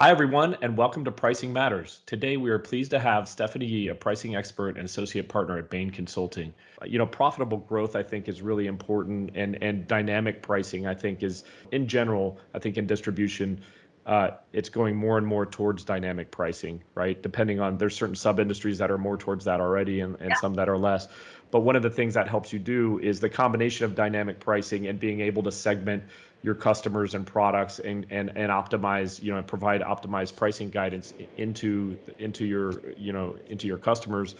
Hi, everyone, and welcome to Pricing Matters. Today, we are pleased to have Stephanie Yee, a pricing expert and associate partner at Bain Consulting. You know, profitable growth, I think, is really important, and, and dynamic pricing, I think, is in general, I think in distribution, uh, it's going more and more towards dynamic pricing, right? Depending on, there's certain sub industries that are more towards that already and, and yeah. some that are less. But one of the things that helps you do is the combination of dynamic pricing and being able to segment your customers and products and and and optimize you know provide optimized pricing guidance into into your you know into your customers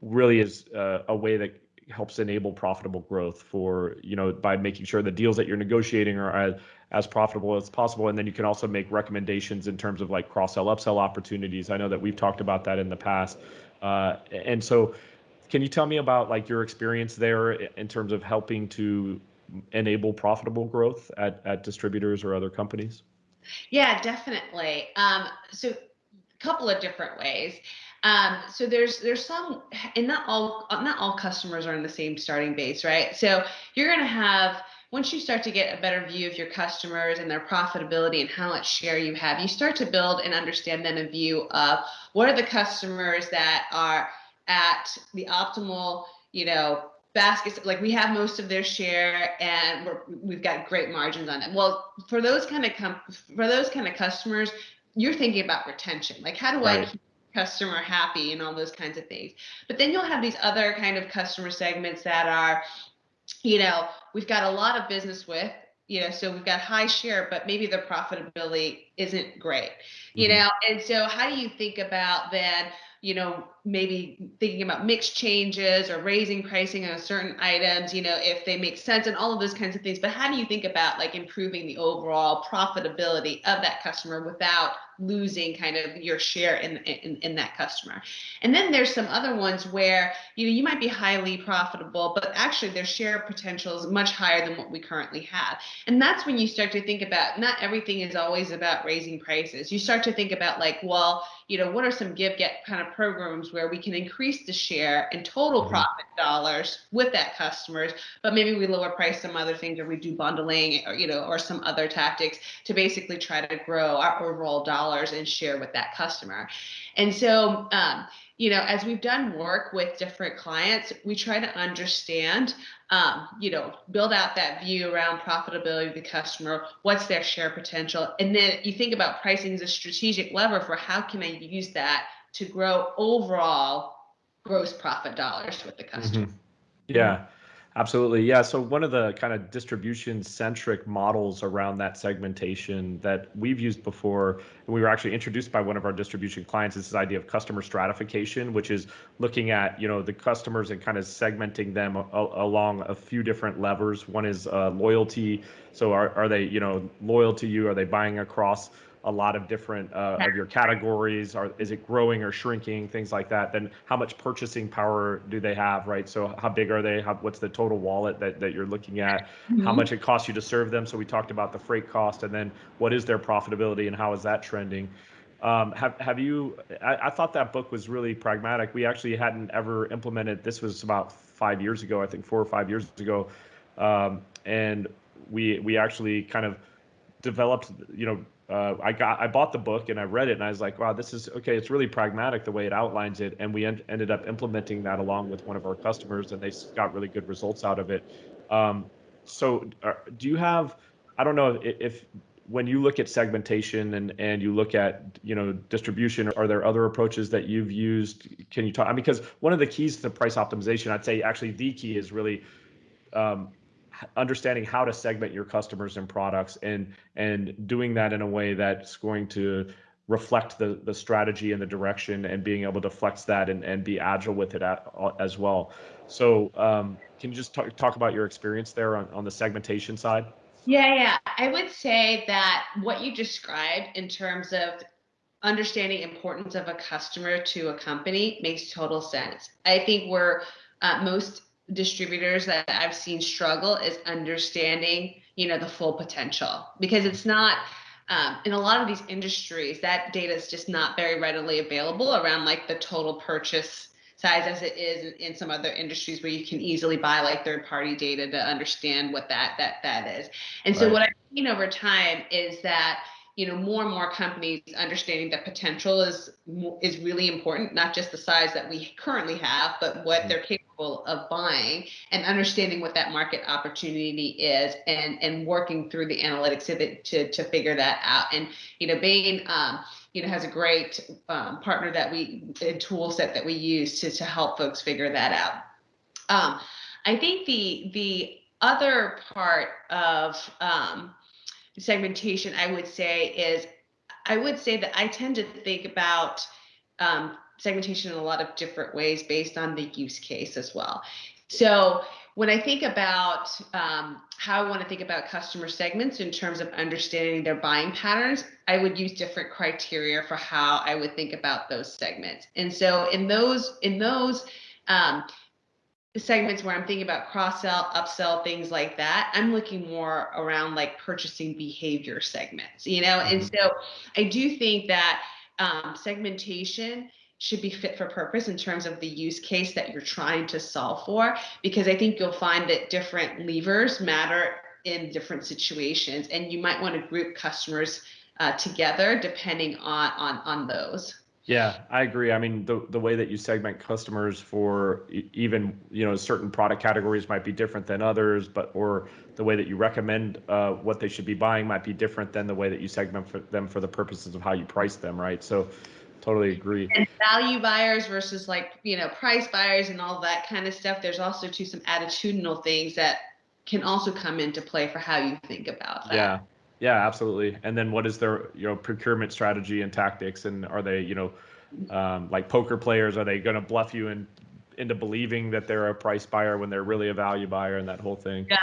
really is uh, a way that helps enable profitable growth for you know by making sure the deals that you're negotiating are as, as profitable as possible. And then you can also make recommendations in terms of like cross sell upsell opportunities. I know that we've talked about that in the past. Uh, and so can you tell me about like your experience there in terms of helping to enable profitable growth at, at distributors or other companies? Yeah, definitely. Um, so a couple of different ways. Um, so there's there's some, and not all not all customers are in the same starting base, right? So you're going to have once you start to get a better view of your customers and their profitability and how much share you have, you start to build and understand then a view of what are the customers that are at the optimal, you know, baskets like we have most of their share and we have got great margins on it well for those kind of for those kind of customers you're thinking about retention like how do right. i keep customer happy and all those kinds of things but then you'll have these other kind of customer segments that are you know we've got a lot of business with you know so we've got high share but maybe the profitability isn't great you mm-hmm. know and so how do you think about then you know, maybe thinking about mix changes or raising pricing on certain items, you know, if they make sense and all of those kinds of things. But how do you think about like improving the overall profitability of that customer without losing kind of your share in, in, in that customer. And then there's some other ones where, you know, you might be highly profitable, but actually their share potential is much higher than what we currently have. And that's when you start to think about, not everything is always about raising prices. You start to think about like, well, you know, what are some give get kind of programs where we can increase the share and total mm-hmm. profit dollars with that customers, but maybe we lower price some other things or we do bundling or, you know, or some other tactics to basically try to grow our overall dollars and share with that customer. And so, um, you know, as we've done work with different clients, we try to understand, um, you know, build out that view around profitability of the customer, what's their share potential, and then you think about pricing as a strategic lever for how can I use that to grow overall gross profit dollars with the customer. Mm-hmm. Yeah. Absolutely. Yeah. So one of the kind of distribution centric models around that segmentation that we've used before, and we were actually introduced by one of our distribution clients, is this idea of customer stratification, which is looking at, you know, the customers and kind of segmenting them along a few different levers. One is uh, loyalty. So are, are they, you know, loyal to you? Are they buying across a lot of different uh, of your categories? Are is it growing or shrinking? Things like that. Then how much purchasing power do they have right? So how big are they? How, what's the total wallet that, that you're looking at? Mm-hmm. how much it costs you to serve them? So we talked about the freight cost and then what is their profitability and how is that trending? Um, have have you I, I thought that book was really pragmatic. We actually hadn't ever implemented this was about five years ago i think four or five years ago. Um, and we we actually kind of developed you know uh, I got I bought the book and I read it and I was like, wow, this is okay. It's really pragmatic the way it outlines it, and we en- ended up implementing that along with one of our customers, and they got really good results out of it. Um, so, uh, do you have? I don't know if, if when you look at segmentation and and you look at you know distribution, are there other approaches that you've used? Can you talk? I mean, because one of the keys to price optimization, I'd say actually the key is really um, understanding how to segment your customers and products and and doing that in a way that's going to reflect the the strategy and the direction and being able to flex that and, and be agile with it as well. So um, can you just talk, talk about your experience there on, on the segmentation side? Yeah yeah. I would say that what you described in terms of understanding importance of a customer to a company makes total sense. I think we're uh, most distributors that I've seen struggle is understanding, you know, the full potential because it's not um, in a lot of these industries that data is just not very readily available around like the total purchase size as it is in, some other industries where you can easily buy like third party data to understand what that that that is. And so right. what I've seen over time is that you know more and more companies understanding that potential is is really important not just the size that we currently have but what mm-hmm. they're capable of buying and understanding what that market opportunity is and and working through the analytics it to to figure that out. And you know Bain um, you know has a great um, partner that we a tool set that we use to to help folks figure that out. Um, I think the the other part of um, segmentation, I would say, is I would say that I tend to think about um, segmentation in a lot of different ways based on the use case as well. So when I think about um, how I want to think about customer segments in terms of understanding their buying patterns, I would use different criteria for how I would think about those segments. And so in those in those um, segments where I'm thinking about cross sell, upsell, things like that, I'm looking more around like purchasing behavior segments, you know? And mm-hmm. so I do think that um, segmentation should be fit for purpose in terms of the use case that you're trying to solve for, because I think you'll find that different levers matter in different situations, and you might want to group customers uh, together depending on on on those. Yeah, I agree. I mean, the the way that you segment customers for even you know certain product categories might be different than others, but or the way that you recommend uh, what they should be buying might be different than the way that you segment for them for the purposes of how you price them, right? So, totally agree. And value buyers versus like you know price buyers and all that kind of stuff. There's also too some attitudinal things that can also come into play for how you think about that. Yeah. Yeah, absolutely. And then what is their you know procurement strategy and tactics, and are they you know um, like poker players? Are they going to bluff you in, into believing that they're a price buyer when they're really a value buyer, and that whole thing? Yeah.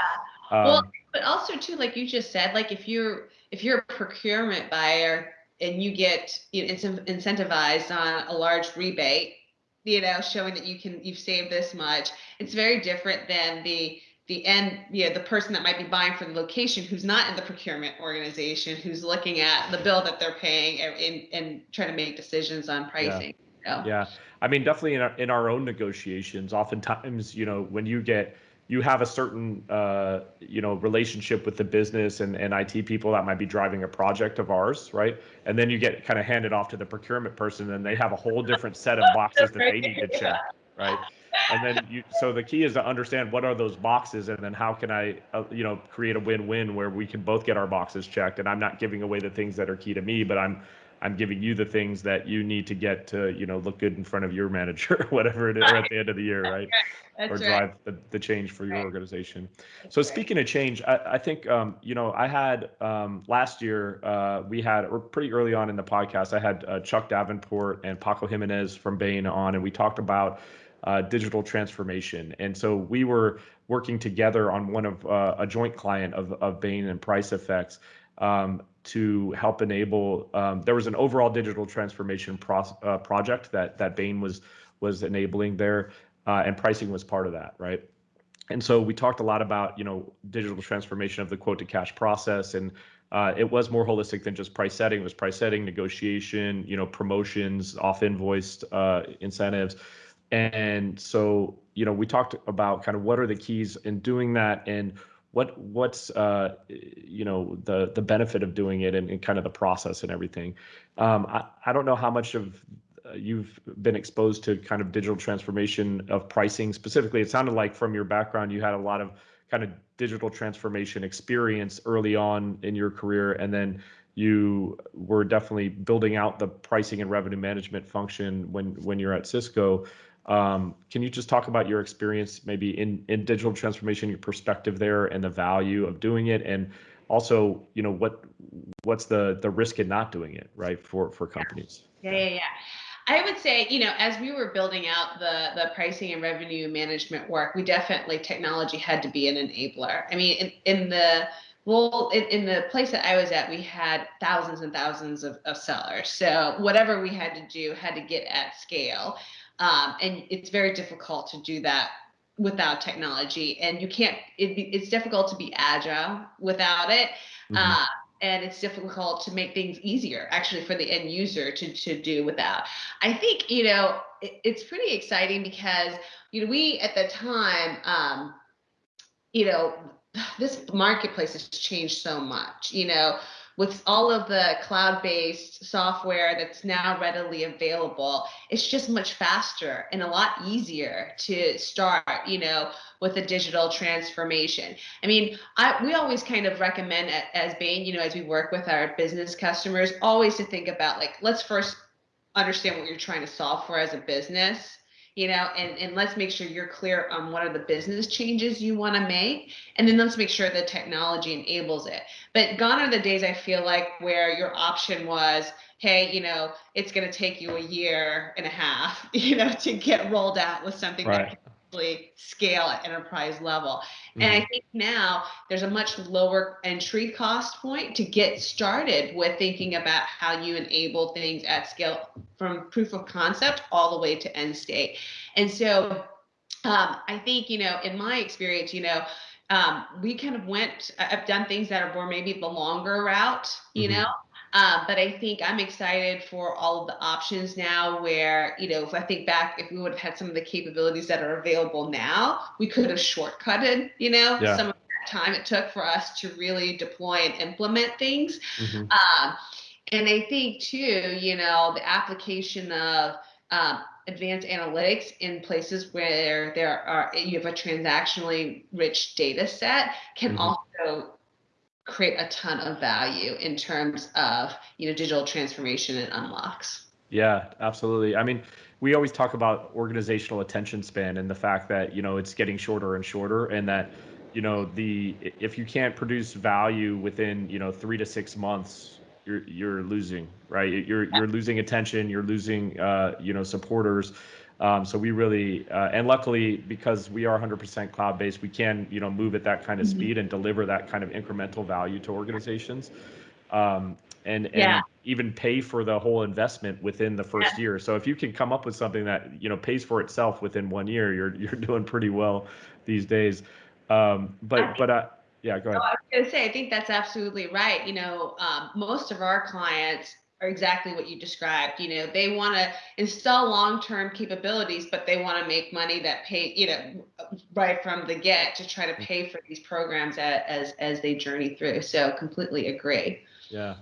Um, well, but also too, like you just said, like if you're if you're a procurement buyer and you get you know, incentivized on a large rebate, you know, showing that you can you've saved this much, it's very different than the the end, yeah, the person that might be buying for the location who's not in the procurement organization, who's looking at the bill that they're paying and, and, and trying to make decisions on pricing. Yeah. yeah. I mean, definitely in our, in our own negotiations, oftentimes, you know, when you get, you have a certain, uh, you know, relationship with the business and, and IT people that might be driving a project of ours, right? And then you get kind of handed off to the procurement person and they have a whole different set of boxes that they need to check, right? and then you so the key is to understand what are those boxes and then how can i uh, you know create a win-win where we can both get our boxes checked and i'm not giving away the things that are key to me but i'm i'm giving you the things that you need to get to you know look good in front of your manager whatever it is at the end of the year right? or drive right. the, the change for your organization. That's so speaking of change i, I think um, you know i had um, last year uh, we had or pretty early on in the podcast i had uh, chuck davenport and paco jimenez from bain on and we talked about uh, digital transformation. And so we were working together on one of uh, a joint client of, of Bain and Pricefx um, to help enable. Um, there was an overall digital transformation pro uh, project that that Bain was was enabling there, uh, and pricing was part of that, right? And so we talked a lot about you know digital transformation of the quote to cash process and. Uh, it was more holistic than just price setting. It was price setting, negotiation, you know, promotions, off invoiced uh, incentives, and so, you know, we talked about kind of what are the keys in doing that and what what's uh, you know the the benefit of doing it and, and kind of the process and everything. Um, I, I don't know how much of uh, you've been exposed to kind of digital transformation of pricing specifically. It sounded like from your background you had a lot of kind of digital transformation experience early on in your career, and then you were definitely building out the pricing and revenue management function when when you're at Cisco. Um, can you just talk about your experience maybe in, in digital transformation, your perspective there and the value of doing it? And also, you know, what what's the the risk in not doing it, right, for for companies? Yeah, yeah, yeah. I would say, you know, as we were building out the the pricing and revenue management work, we definitely technology had to be an enabler. I mean, in, in the well, in, in, the place that I was at, we had thousands and thousands of, of sellers. So whatever we had to do had to get at scale. Um, and it's very difficult to do that without technology. And you can't, it, it's difficult to be agile without it. Mm-hmm. Uh, and it's difficult to make things easier actually for the end user to, to do without. I think, you know, it, it's pretty exciting because, you know, we at the time, um, you know, this marketplace has changed so much, you know, with all of the cloud-based software that's now readily available, it's just much faster and a lot easier to start, you know, with a digital transformation. I mean, I, we always kind of recommend as Bain, you know, as we work with our business customers, always to think about like, let's first understand what you're trying to solve for as a business you know, and, and let's make sure you're clear on what are the business changes you want to make. And then let's make sure the technology enables it. But gone are the days I feel like where your option was, hey, you know, it's going to take you a year and a half, you know, to get rolled out with something right. that scale at enterprise level. Mm-hmm. And I mm-hmm. think now there's a much lower entry cost point to get started with thinking about how you enable things at scale from proof of concept all the way to end state. And so um, I think, you know, in my experience, you know, um, we kind of went, I've done things that are more maybe the longer route, you mm-hmm. know, uh, but I think I'm excited for all of the options now where, you know, if I think back, if we would have had some of the capabilities that are available now, we could have shortcutted, you know, yeah. some of that time it took for us to really deploy and implement things. Mm-hmm. Um, and I think too, you know, the application of um, advanced analytics in places where there are you have a transactionally rich data set can mm-hmm. also create a ton of value in terms of you know digital transformation and unlocks. Yeah absolutely. I mean we always talk about organizational attention span and the fact that you know it's getting shorter and shorter and that you know the if you can't produce value within you know three to six months you're you're losing right? You're you're losing attention you're losing uh, you know supporters um, so we really, uh, and luckily because we are 100% cloud based, we can, you know, move at that kind of mm-hmm. speed and deliver that kind of incremental value to organizations, um, and and even pay for the whole investment within the first yeah. year. So if you can come up with something that you know pays for itself within one year, you're you're doing pretty well these days. Um, but but uh, yeah, go ahead. I was going to say, I think that's absolutely right. You know, um, most of our clients are exactly what you described. You know, they want to install long-term capabilities, but they want to make money that pay, you know, right from the get to try to pay for these programs as as they journey through. So completely agree. Yeah.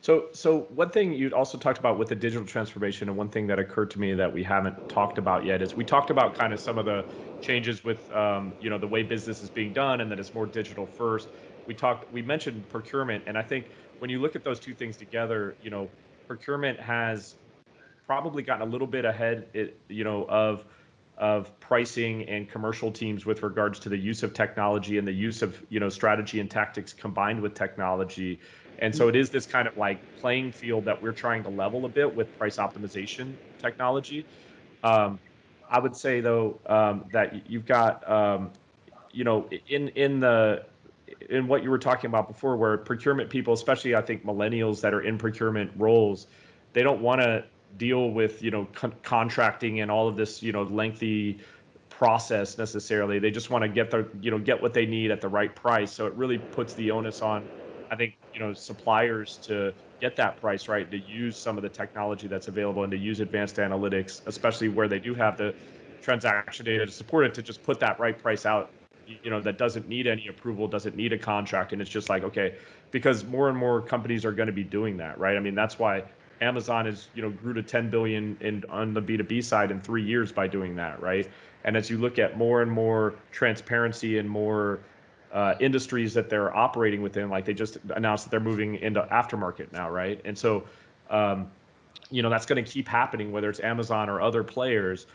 So, so one thing you also talked about with the digital transformation, and one thing that occurred to me that we haven't talked about yet is we talked about kind of some of the changes with, um, you know, the way business is being done, and that it's more digital first. We talked, we mentioned procurement, and I think when you look at those two things together, you know, procurement has probably gotten a little bit ahead, it, you know, of of pricing and commercial teams with regards to the use of technology and the use of you know strategy and tactics combined with technology. And so it is this kind of like playing field that we're trying to level a bit with price optimization technology. Um, i would say though um, that you've got um, you know in in the in what you were talking about before, where procurement people, especially I think millennials that are in procurement roles, they don't want to deal with you know con- contracting and all of this you know lengthy process necessarily. They just want to get their you know get what they need at the right price. So it really puts the onus on, I think you know suppliers to get that price right, to use some of the technology that's available and to use advanced analytics, especially where they do have the transaction data to support it, to just put that right price out you know that doesn't need any approval doesn't need a contract and it's just like okay because more and more companies are going to be doing that right? I mean that's why amazon is you know grew to 10 billion in on the b2b side in three years by doing that right? And as you look at more and more transparency and more uh, industries that they're operating within like they just announced that they're moving into aftermarket now right? And so um, you know that's going to keep happening whether it's amazon or other players.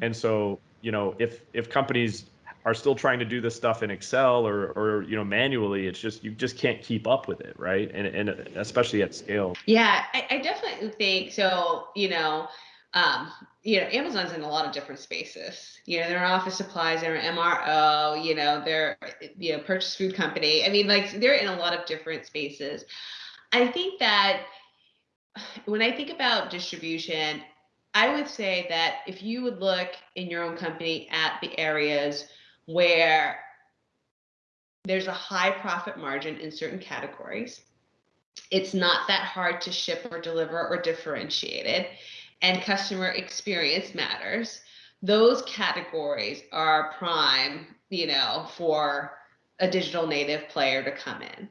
And so you know if if companies are still trying to do this stuff in Excel or, or you know manually. It's just you just can't keep up with it, right? And and especially at scale. Yeah, I, I definitely think so. You know, um, you know, Amazon's in a lot of different spaces. You know, they're office supplies, they're MRO. You know, they're you know purchase food company. I mean, like they're in a lot of different spaces. I think that when I think about distribution, I would say that if you would look in your own company at the areas where there's a high profit margin in certain categories. It's not that hard to ship or deliver or differentiate it, and customer experience matters. Those categories are prime, you know, for a digital native player to come in.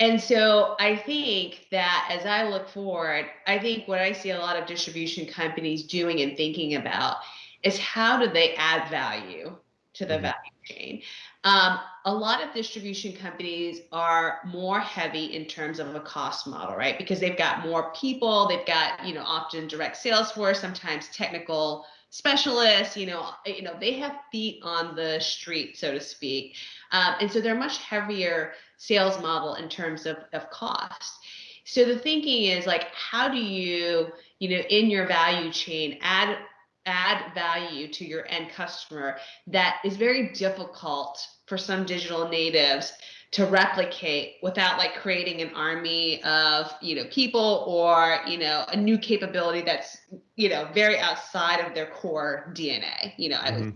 And so I think that as I look forward, I think what I see a lot of distribution companies doing and thinking about is how do they add value to the mm-hmm. value chain. Um, a lot of distribution companies are more heavy in terms of a cost model, right? Because they've got more people, they've got, you know, often direct sales force, sometimes technical specialists, you know, you know, they have feet on the street, so to speak. Um, and so they're much heavier sales model in terms of, of cost. So the thinking is like, how do you, you know, in your value chain add add value to your end customer that is very difficult for some digital natives to replicate without like creating an army of you know people or you know a new capability that's you know very outside of their core dna you know mm-hmm.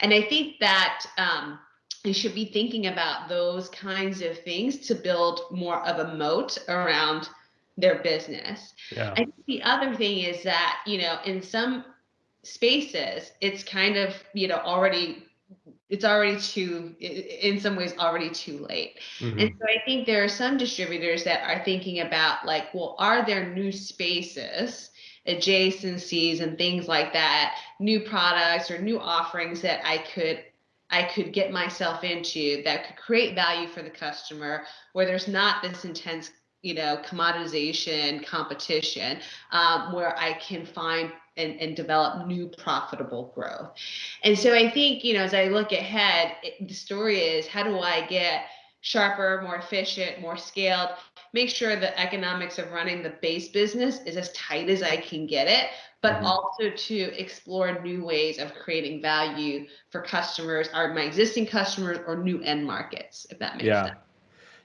and i think that um you should be thinking about those kinds of things to build more of a moat around their business yeah. and the other thing is that you know in some spaces it's kind of you know already it's already too in some ways already too late mm-hmm. and so i think there are some distributors that are thinking about like well are there new spaces adjacencies and things like that new products or new offerings that i could i could get myself into that could create value for the customer where there's not this intense you know commoditization competition um, where i can find and, and develop new profitable growth. And so I think, you know, as I look ahead, it, the story is how do I get sharper, more efficient, more scaled, make sure the economics of running the base business is as tight as I can get it, but mm-hmm. also to explore new ways of creating value for customers, are my existing customers or new end markets, if that makes yeah. sense.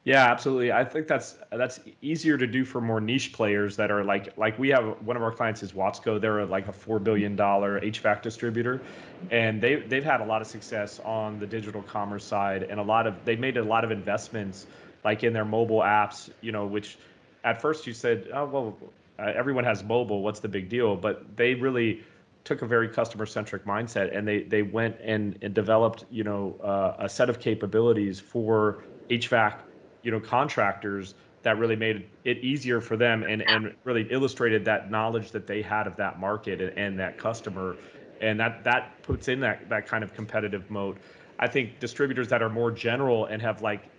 Yeah, absolutely. I think that's that's easier to do for more niche players that are like like we have one of our clients is Watsco. They're like a four billion dollar HVAC distributor, and they they've had a lot of success on the digital commerce side, and a lot of they made a lot of investments like in their mobile apps. You know, which at first you said, oh well, uh, everyone has mobile. What's the big deal? But they really took a very customer centric mindset and they they went and, and developed you know uh, a set of capabilities for HVAC you know contractors that really made it easier for them and, and really illustrated that knowledge that they had of that market and, and that customer. And that that puts in that that kind of competitive mode i think distributors that are more general and have like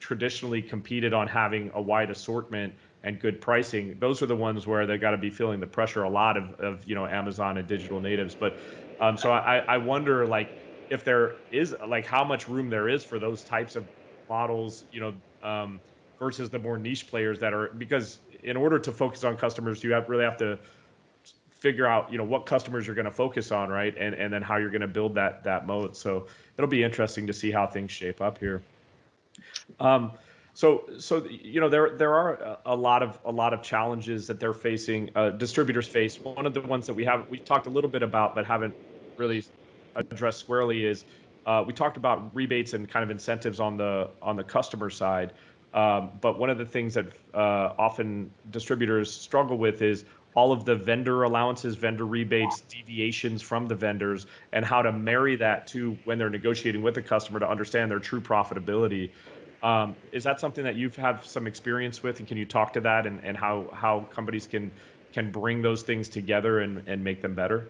traditionally competed on having a wide assortment and good pricing those are the ones where they got to be feeling the pressure a lot of, of you know amazon and digital natives. But um, so I, I wonder like if there is like how much room there is for those types of models, you know, um, versus the more niche players that are because in order to focus on customers, you have really have to figure out you know what customers you're going to focus on, right, and and then how you're going to build that that moat. So it'll be interesting to see how things shape up here. Um, so so you know there there are a lot of a lot of challenges that they're facing. Uh, distributors face. One of the ones that we have we've talked a little bit about but haven't really addressed squarely is uh, we talked about rebates and kind of incentives on the on the customer side, um, but one of the things that uh, often distributors struggle with is all of the vendor allowances, vendor rebates, deviations from the vendors, and how to marry that to when they're negotiating with the customer to understand their true profitability. Um, is that something that you've had some experience with, and can you talk to that and, and how how companies can can bring those things together and, and make them better?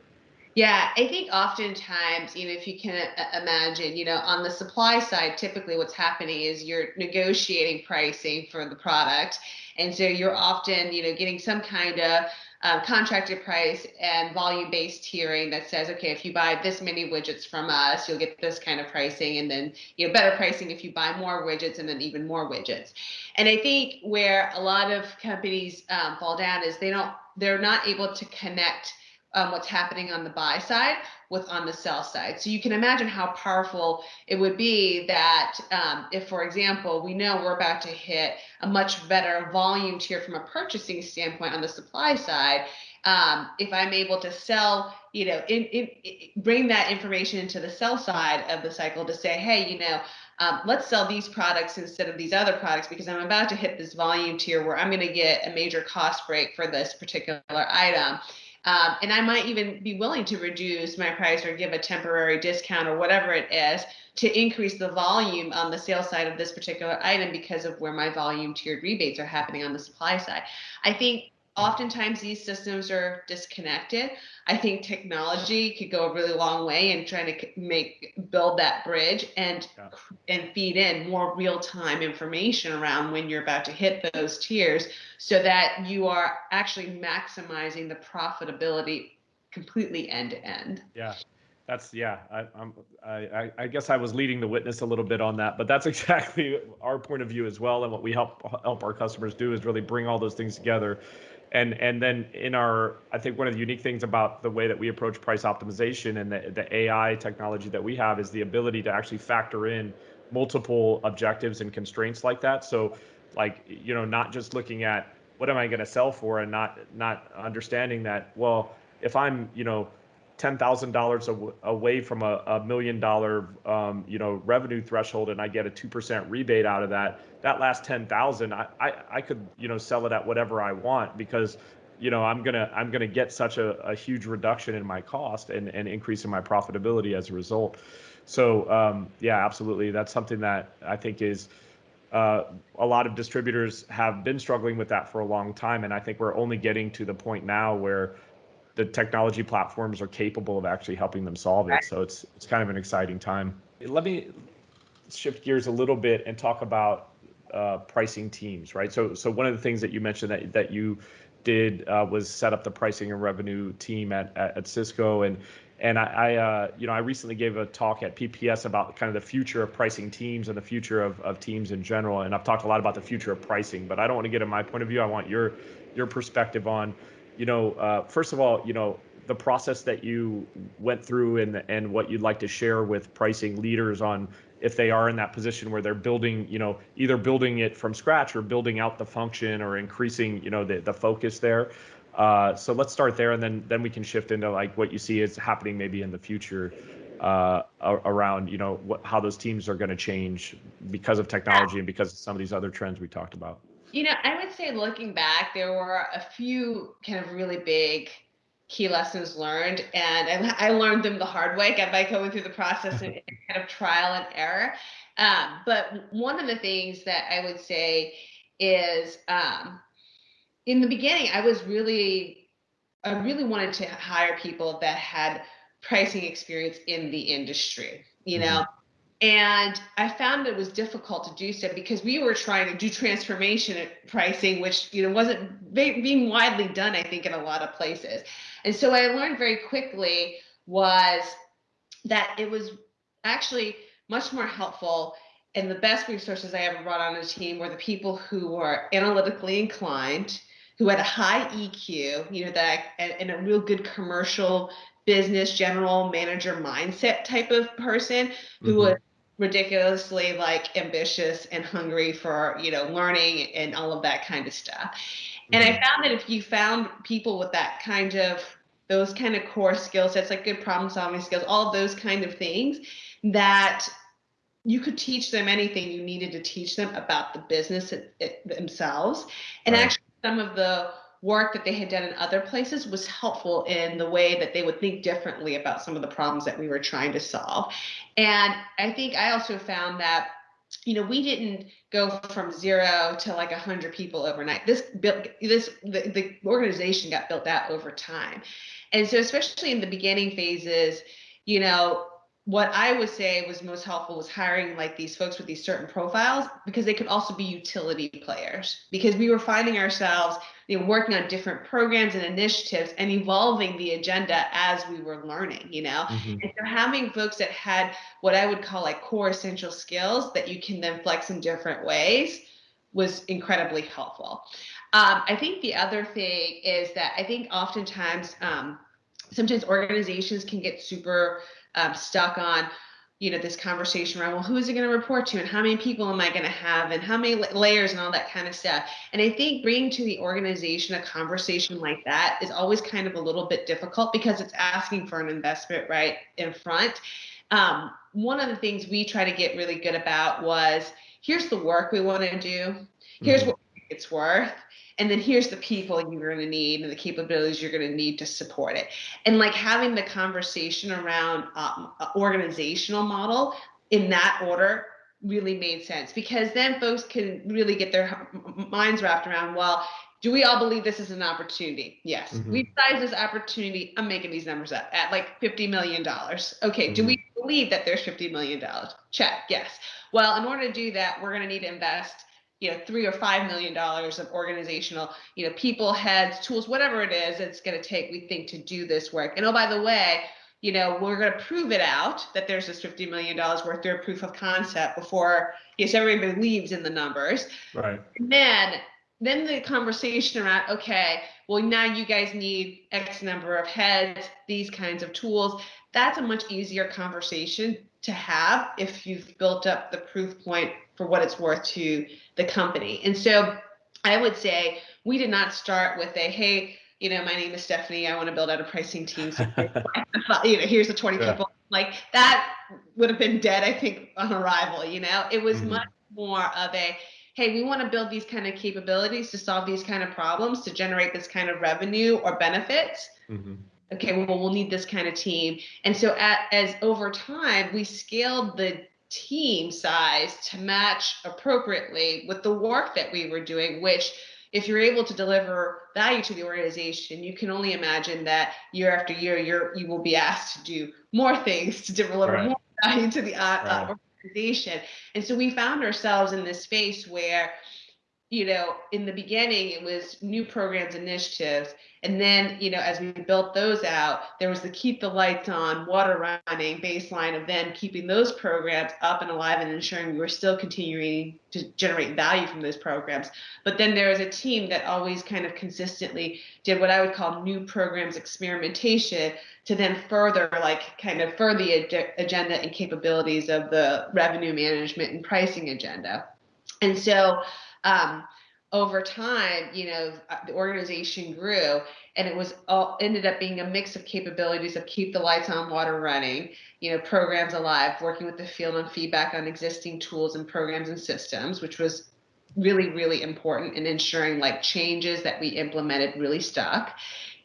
Yeah, I think oftentimes, you know, if you can imagine, you know, on the supply side, typically what's happening is you're negotiating pricing for the product. And so you're often, you know, getting some kind of um, contracted price and volume based tiering that says, okay, if you buy this many widgets from us, you'll get this kind of pricing, and then you know better pricing if you buy more widgets, and then even more widgets. And I think where a lot of companies um, fall down is they don't, they're not able to connect um, what's happening on the buy side with on the sell side. So you can imagine how powerful it would be that um, if, for example, we know we're about to hit a much better volume tier from a purchasing standpoint on the supply side. Um, if I'm able to sell, you know, in, in, in, bring that information into the sell side of the cycle to say, hey, you know, um, let's sell these products instead of these other products because I'm about to hit this volume tier where I'm going to get a major cost break for this particular item Um, and I might even be willing to reduce my price or give a temporary discount or whatever it is to increase the volume on the sales side of this particular item because of where my volume tiered rebates are happening on the supply side. I think oftentimes these systems are disconnected. I think technology could go a really long way in trying to make build that bridge and yeah. and feed in more real-time information around when you're about to hit those tiers so that you are actually maximizing the profitability completely end to end. Yeah. That's yeah. I, I'm. I, I guess I was leading the witness a little bit on that, but that's exactly our point of view as well. And what we help help our customers do is really bring all those things together and and then in our i think one of the unique things about the way that we approach price optimization and the, the ai technology that we have is the ability to actually factor in multiple objectives and constraints like that. So like you know not just looking at what am i going to sell for and not not understanding that well if i'm you know $10,000 away from a, a million dollar, um, you know, revenue threshold and I get a 2% rebate out of that, that last 10,000, I, I, I could, you know, sell it at whatever I want because, you know, I'm going to, I'm going to get such a, a huge reduction in my cost and, and increase in my profitability as a result. So, um, yeah, absolutely. That's something that I think is, uh, a lot of distributors have been struggling with that for a long time. And I think we're only getting to the point now where the technology platforms are capable of actually helping them solve it. So it's it's kind of an exciting time. Let me shift gears a little bit and talk about uh, pricing teams, right? So so one of the things that you mentioned that that you did uh, was set up the pricing and revenue team at at, at Cisco and and I, I uh, you know I recently gave a talk at PPS about kind of the future of pricing teams and the future of, of teams in general and I've talked a lot about the future of pricing but I don't want to get in my point of view I want your your perspective on you know, uh, first of all, you know, the process that you went through and and what you'd like to share with pricing leaders on if they are in that position where they're building, you know, either building it from scratch or building out the function or increasing, you know, the the focus there. Uh, so let's start there, and then then we can shift into like what you see is happening maybe in the future uh, around, you know, what, how those teams are going to change because of technology and because of some of these other trends we talked about. You know, I would say looking back, there were a few kind of really big key lessons learned, and I, I learned them the hard way by going through the process and kind of trial and error. Um, but one of the things that I would say is um, in the beginning, I was really, I really wanted to hire people that had pricing experience in the industry. You know, mm-hmm. And I found it was difficult to do so because we were trying to do transformation pricing, which you know wasn't being widely done, I think, in a lot of places. And so I learned very quickly was that it was actually much more helpful and the best resources I ever brought on a team were the people who were analytically inclined, who had a high EQ, you know, that and a real good commercial business general manager mindset type of person who mm-hmm. was ridiculously like ambitious and hungry for you know learning and all of that kind of stuff and i mm-hmm. found that if you found people with that kind of those kind of core skill sets like good problem solving skills all of those kind of things that you could teach them anything you needed to teach them about the business it, it, themselves and right. actually some of the work that they had done in other places was helpful in the way that they would think differently about some of the problems that we were trying to solve. And I think I also found that you know we didn't go from zero to like a hundred people overnight this built this the, the organization got built out over time and so especially in the beginning phases you know what I would say was most helpful was hiring like these folks with these certain profiles because they could also be utility players because we were finding ourselves you know working on different programs and initiatives and evolving the agenda as we were learning you know mm-hmm. and so having folks that had what I would call like core essential skills that you can then flex in different ways was incredibly helpful. Um, I think the other thing is that I think oftentimes um, sometimes organizations can get super um, stuck on you know this conversation around well who is it going to report to and how many people am i going to have and how many layers and all that kind of stuff. And i think bringing to the organization a conversation like that is always kind of a little bit difficult because it's asking for an investment right in front. Um, one of the things we try to get really good about was here's the work we want to do. Here's mm-hmm. what it's worth. And then here's the people you're going to need and the capabilities you're going to need to support it. And like having the conversation around um, organizational model in that order really made sense because then folks can really get their minds wrapped around well do we all believe this is an opportunity? Yes. Mm-hmm. we size this opportunity i'm making these numbers up at like 50 million dollars. Okay mm-hmm. do we believe that there's 50 million dollars? Check yes. Well in order to do that we're going to need to invest you know three or five million dollars of organizational you know people heads tools whatever it is it's going to take we think to do this work. And oh by the way you know we're going to prove it out that there's this 50 million dollars worth of proof of concept before yes everybody believes in the numbers. Right. And then then the conversation around okay well now you guys need x number of heads these kinds of tools that's a much easier conversation to have if you've built up the proof point for what it's worth to the company. And so I would say we did not start with a, hey, you know, my name is Stephanie. I want to build out a pricing team. So, you know, here's the 20 yeah. people. Like that would have been dead, I think, on arrival. You know, it was mm-hmm. much more of a, hey, we want to build these kind of capabilities to solve these kind of problems, to generate this kind of revenue or benefits. Mm-hmm. Okay, well, we'll need this kind of team. And so, at, as over time, we scaled the team size to match appropriately with the work that we were doing, which if you're able to deliver value to the organization, you can only imagine that year after year, you're you will be asked to do more things to deliver right. more value to the uh, uh right. organization. And so we found ourselves in this space where, you know, in the beginning it was new programs initiatives, and then, you know, as we built those out, there was the keep the lights on, water running baseline of then keeping those programs up and alive and ensuring we were still continuing to generate value from those programs. But then there was a team that always kind of consistently did what I would call new programs experimentation to then further, like, kind of further the agenda and capabilities of the revenue management and pricing agenda. And so, um, over time, you know, uh, the organization grew and it was all ended up being a mix of capabilities of keep the lights on, water running, you know, programs alive, working with the field on feedback on existing tools and programs and systems, which was really, really important in ensuring like changes that we implemented really stuck.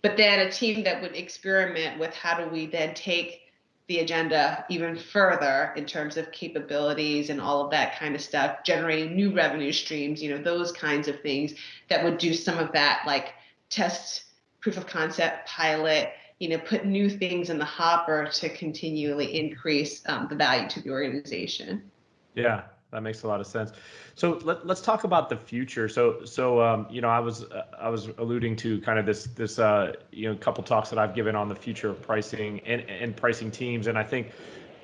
But then a team that would experiment with how do we then take the agenda even further in terms of capabilities and all of that kind of stuff, generating new revenue streams, you know, those kinds of things that would do some of that like test proof of concept pilot, you know, put new things in the hopper to continually increase um, the value to the organization. Yeah, that makes a lot of sense. So let, us talk about the future. So so um, you know I was uh, I was alluding to kind of this this uh, you know couple talks that I've given on the future of pricing and, and pricing teams, and I think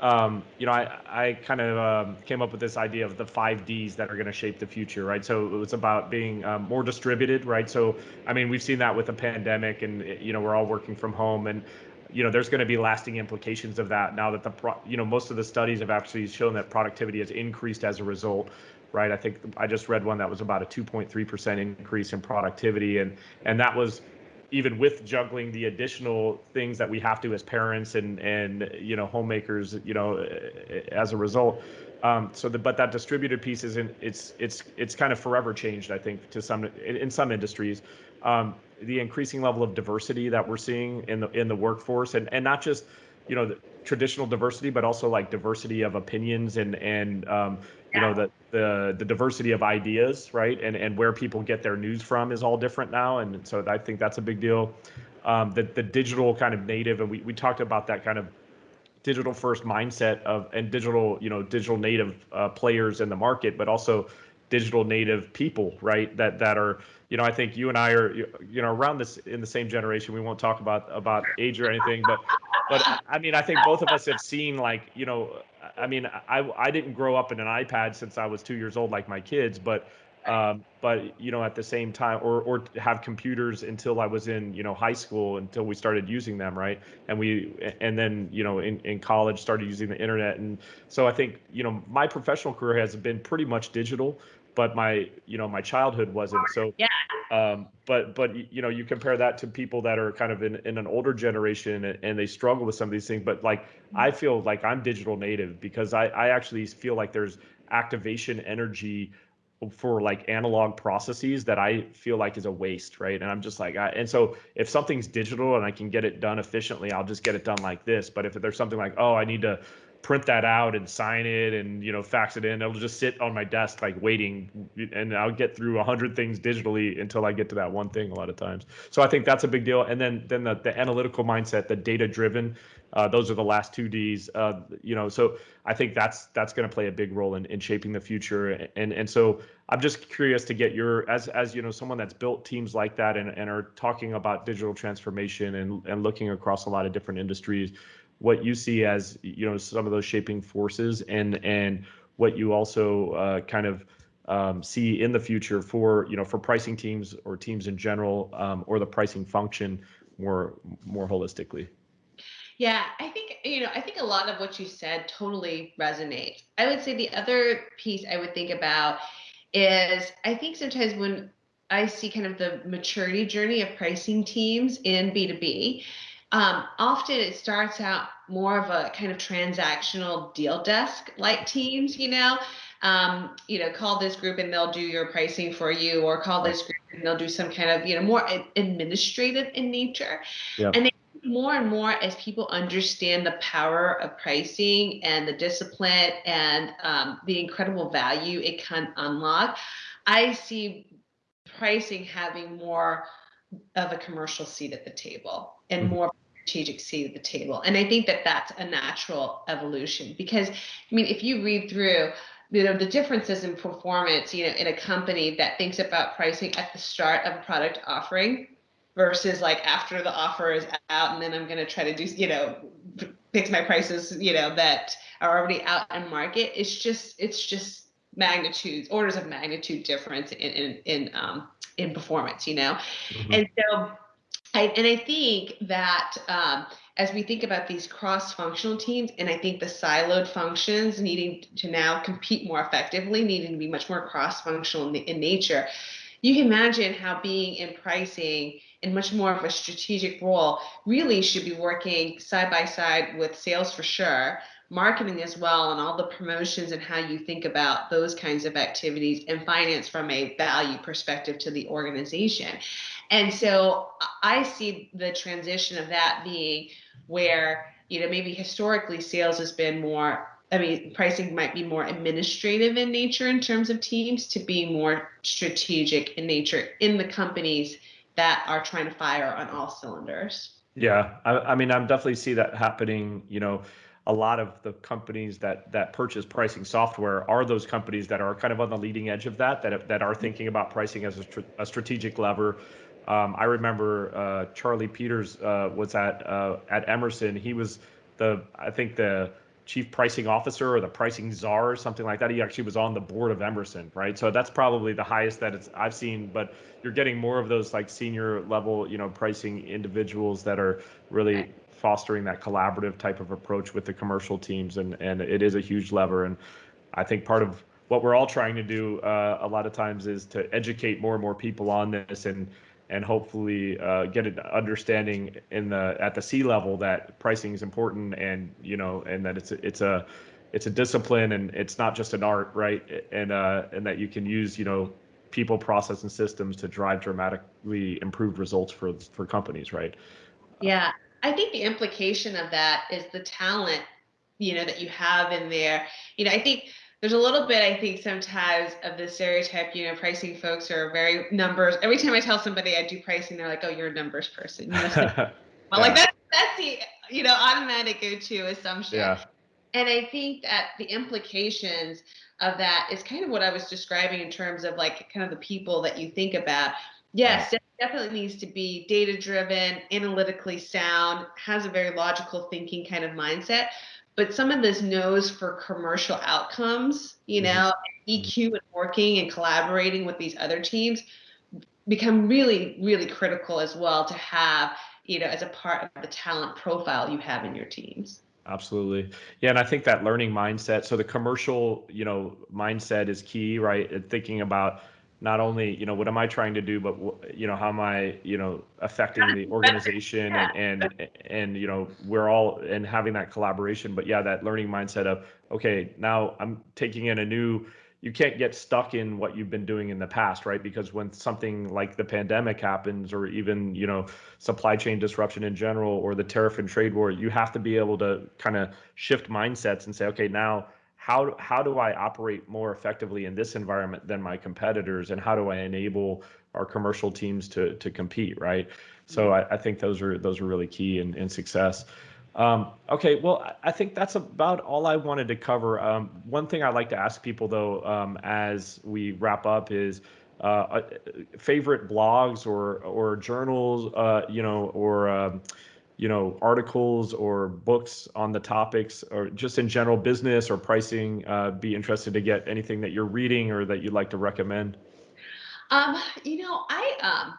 um, you know I I kind of um, came up with this idea of the five Ds that are going to shape the future, right? So it's about being um, more distributed, right? So I mean we've seen that with the pandemic, and you know we're all working from home, and you know there's going to be lasting implications of that now that the pro, you know most of the studies have actually shown that productivity has increased as a result right? I think i just read one that was about a 2.3% increase in productivity and and that was even with juggling the additional things that we have to as parents and and you know homemakers you know as a result. Um, so the, but that distributed piece is in it's it's it's kind of forever changed i think to some in, in some industries. Um, the increasing level of diversity that we're seeing in the in the workforce, and and not just you know the traditional diversity, but also like diversity of opinions and and um, you know the the the diversity of ideas, right? And and where people get their news from is all different now, and so I think that's a big deal. Um, the the digital kind of native, and we we talked about that kind of digital first mindset of and digital you know digital native uh, players in the market, but also digital native people, right? That that are you know, I think you and I are, you know, around this in the same generation. We won't talk about about age or anything, but but I mean, I think both of us have seen like, you know, I mean, I I didn't grow up in an iPad since I was two years old like my kids, but um, but you know, at the same time, or or have computers until I was in you know high school until we started using them, right? And we and then you know in in college started using the internet, and so I think you know my professional career has been pretty much digital but my you know my childhood wasn't so yeah um but but you know you compare that to people that are kind of in, in an older generation and, and they struggle with some of these things but like mm-hmm. i feel like i'm digital native because i i actually feel like there's activation energy for like analog processes that I feel like is a waste, right? And I'm just like, I, and so if something's digital and I can get it done efficiently, I'll just get it done like this. But if there's something like, oh, I need to print that out and sign it and you know fax it in. It'll just sit on my desk like waiting and i'll get through a hundred things digitally until i get to that one thing a lot of times. So i think that's a big deal. And then then the, the analytical mindset the data driven uh, those are the last two d's uh, you know so i think that's that's going to play a big role in, in shaping the future. And and so i'm just curious to get your as as you know someone that's built teams like that and, and are talking about digital transformation and and looking across a lot of different industries what you see as you know some of those shaping forces and and what you also uh, kind of um, see in the future for you know for pricing teams or teams in general um, or the pricing function more more holistically. Yeah i think you know i think a lot of what you said totally resonates. I would say the other piece i would think about is i think sometimes when i see kind of the maturity journey of pricing teams in b2b um, often it starts out more of a kind of transactional deal desk like teams, you know. Um, you know, call this group and they'll do your pricing for you, or call this group and they'll do some kind of, you know, more administrative in nature. Yep. And more and more as people understand the power of pricing and the discipline and um, the incredible value it can unlock, I see pricing having more of a commercial seat at the table and mm-hmm. more strategic seat at the table. And I think that that's a natural evolution because, I mean, if you read through, you know, the differences in performance, you know, in a company that thinks about pricing at the start of a product offering versus like after the offer is out and then I'm going to try to do, you know, fix my prices, you know, that are already out in market. It's just, it's just magnitudes, orders of magnitude difference in, in, in, um, in performance, you know? Mm-hmm. And so I, and I think that um, as we think about these cross-functional teams, and I think the siloed functions needing to now compete more effectively, needing to be much more cross-functional in, in nature, you can imagine how being in pricing in much more of a strategic role really should be working side by side with sales for sure, marketing as well and all the promotions and how you think about those kinds of activities and finance from a value perspective to the organization. And so I see the transition of that being where, you know, maybe historically sales has been more I mean, pricing might be more administrative in nature in terms of teams to be more strategic in nature in the companies that are trying to fire on all cylinders. Yeah, I, I mean, I'm definitely see that happening. You know, a lot of the companies that that purchase pricing software are those companies that are kind of on the leading edge of that that that are thinking about pricing as a, a strategic lever. Um, I remember uh, Charlie Peters uh, was at uh, at Emerson. He was the I think the chief pricing officer or the pricing czar or something like that. He actually was on the board of Emerson, right? So that's probably the highest that it's I've seen. But you're getting more of those like senior level, you know, pricing individuals that are really fostering that collaborative type of approach with the commercial teams, and and it is a huge lever. And I think part of what we're all trying to do uh, a lot of times is to educate more and more people on this and and hopefully uh, get an understanding in the at the C level that pricing is important and you know and that it's a, it's a it's a discipline and it's not just an art right? And uh, and that you can use you know people process and systems to drive dramatically improved results for for companies right? Yeah. I think the implication of that is the talent, you know, that you have in there. You know, I think there's a little bit, I think, sometimes of the stereotype, you know, pricing folks are very numbers. Every time I tell somebody I do pricing, they're like, oh, you're a numbers person. You well, yeah. like that's that's the you know automatic go-to assumption. Yeah. And I think that the implications of that is kind of what I was describing in terms of like kind of the people that you think about. Yes, definitely needs to be data driven, analytically sound, has a very logical thinking kind of mindset. But some of this knows for commercial outcomes, you mm-hmm. know. EQ and working and collaborating with these other teams become really, really critical as well to have, you know, as a part of the talent profile you have in your teams. Absolutely. Yeah, and I think that learning mindset. So the commercial, you know, mindset is key, right? And thinking about not only you know what am i trying to do but you know how am i you know affecting the organization and and and you know we're all and having that collaboration but yeah that learning mindset of okay now i'm taking in a new you can't get stuck in what you've been doing in the past, right? Because when something like the pandemic happens, or even you know supply chain disruption in general, or the tariff and trade war, you have to be able to kind of shift mindsets and say, okay, now how how do I operate more effectively in this environment than my competitors, and how do I enable our commercial teams to to compete, right? So I, I think those are those are really key in, in success. Um, okay, well, I think that's about all I wanted to cover. Um, one thing I'd like to ask people, though, um, as we wrap up, is uh, uh, favorite blogs or or journals, uh, you know, or um, you know, articles or books on the topics, or just in general business or pricing. Uh, be interested to get anything that you're reading or that you'd like to recommend. Um, you know, I um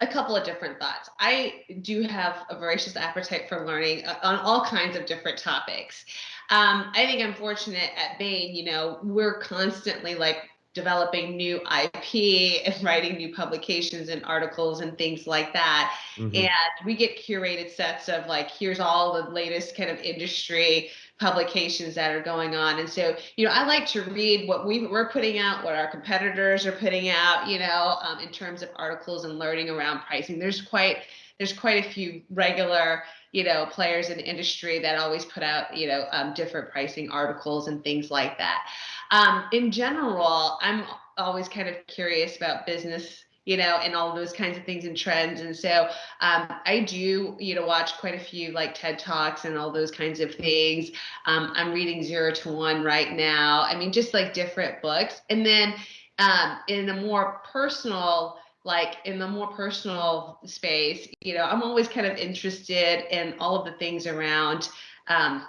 a couple of different thoughts. I do have a voracious appetite for learning uh, on all kinds of different topics. Um, I think I'm fortunate at Bain, you know, we're constantly like developing new IP and writing new publications and articles and things like that. Mm-hmm. And we get curated sets of like, here's all the latest kind of industry publications that are going on. And so, you know, I like to read what we, we're putting out, what our competitors are putting out, you know, um, in terms of articles and learning around pricing. There's quite there's quite a few regular you know players in the industry that always put out you know um, different pricing articles and things like that um, in general i'm always kind of curious about business you know, and all those kinds of things and trends. And so um, I do, you know, watch quite a few like TED Talks and all those kinds of things. Um, I'm reading Zero to One right now. I mean, just like different books. And then um, in a more personal, like in the more personal space, you know, I'm always kind of interested in all of the things around um,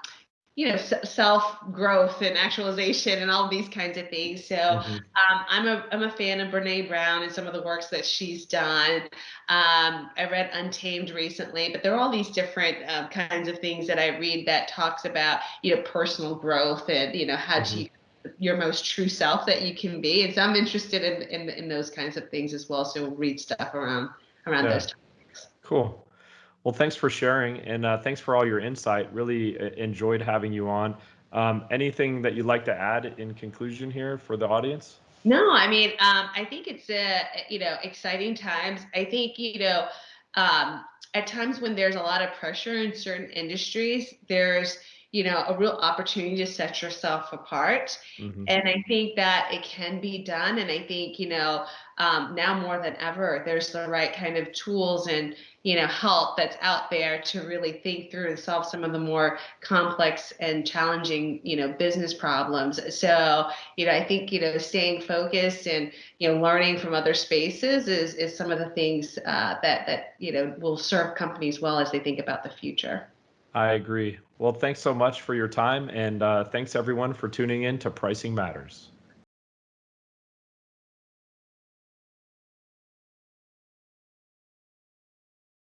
you know self growth and actualization and all these kinds of things so mm-hmm. um, i'm a i'm a fan of brene brown and some of the works that she's done um, i read untamed recently but there are all these different um, kinds of things that i read that talks about you know personal growth and you know how mm-hmm. to your most true self that you can be and so i'm interested in in, in those kinds of things as well so read stuff around around yeah. those topics cool well, thanks for sharing and uh, thanks for all your insight. Really uh, enjoyed having you on. Um, anything that you'd like to add in conclusion here for the audience? No, I mean, um, I think it's a you know exciting times. I think you know um, at times when there's a lot of pressure in certain industries, there's you know a real opportunity to set yourself apart. Mm-hmm. and i think that it can be done. And i think you know um, now more than ever there's the right kind of tools and you know help that's out there to really think through and solve some of the more complex and challenging you know business problems. So you know i think you know staying focused and you know learning from other spaces is is some of the things uh, that that you know will serve companies well as they think about the future. I agree well thanks so much for your time and uh, thanks everyone for tuning in to pricing matters